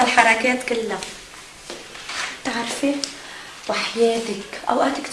الحركات كلها. تعرفي وحياتك اوقات كتير